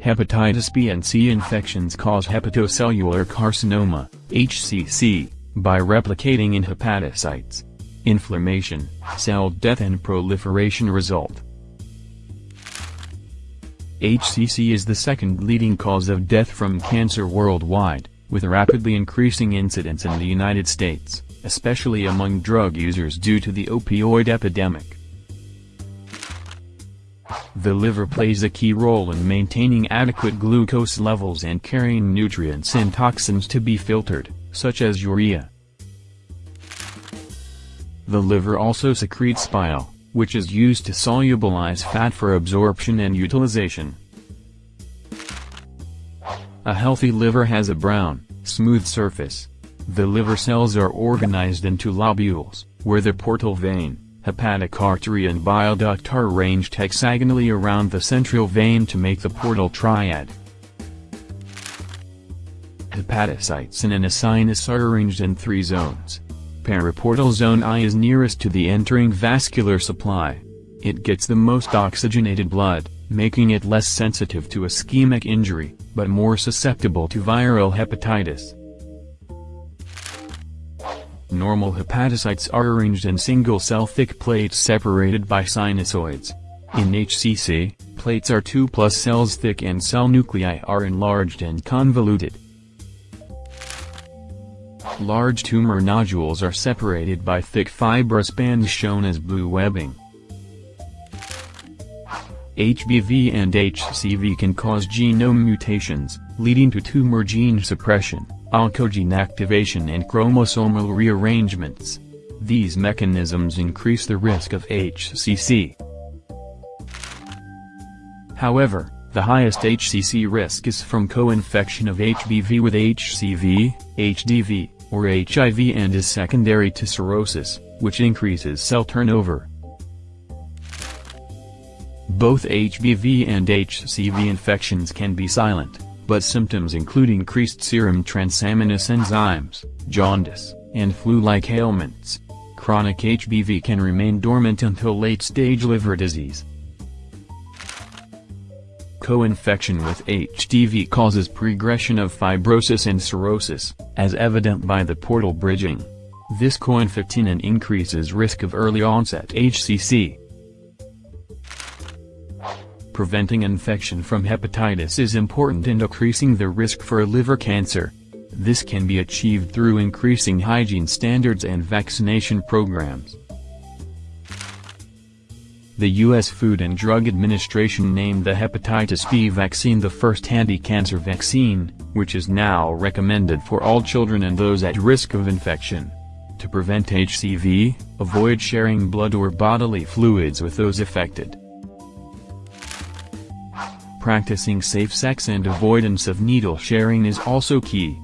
Hepatitis B and C infections cause hepatocellular carcinoma, HCC, by replicating in hepatocytes. Inflammation, cell death and proliferation result. HCC is the second leading cause of death from cancer worldwide, with rapidly increasing incidence in the United States, especially among drug users due to the opioid epidemic. The liver plays a key role in maintaining adequate glucose levels and carrying nutrients and toxins to be filtered, such as urea. The liver also secretes bile, which is used to solubilize fat for absorption and utilization. A healthy liver has a brown, smooth surface. The liver cells are organized into lobules, where the portal vein, hepatic artery and bile duct are arranged hexagonally around the central vein to make the portal triad. Hepatocytes in an acinus are arranged in three zones. Periportal zone I is nearest to the entering vascular supply. It gets the most oxygenated blood, making it less sensitive to ischemic injury, but more susceptible to viral hepatitis. Normal hepatocytes are arranged in single-cell thick plates separated by sinusoids. In HCC, plates are 2 plus cells thick and cell nuclei are enlarged and convoluted. Large tumor nodules are separated by thick fibrous bands shown as blue webbing. HBV and HCV can cause genome mutations, leading to tumor gene suppression, oncogene activation and chromosomal rearrangements. These mechanisms increase the risk of HCC. However, the highest HCC risk is from co-infection of HBV with HCV, HDV, or HIV and is secondary to cirrhosis, which increases cell turnover. Both HBV and HCV infections can be silent, but symptoms include increased serum transaminase enzymes, jaundice, and flu-like ailments. Chronic HBV can remain dormant until late-stage liver disease. Co-infection with HDV causes progression of fibrosis and cirrhosis, as evident by the portal bridging. This co-infection increases risk of early onset HCC. Preventing infection from hepatitis is important in decreasing the risk for liver cancer. This can be achieved through increasing hygiene standards and vaccination programs. The U.S. Food and Drug Administration named the hepatitis B vaccine the first anti-cancer vaccine, which is now recommended for all children and those at risk of infection. To prevent HCV, avoid sharing blood or bodily fluids with those affected. Practicing safe sex and avoidance of needle sharing is also key.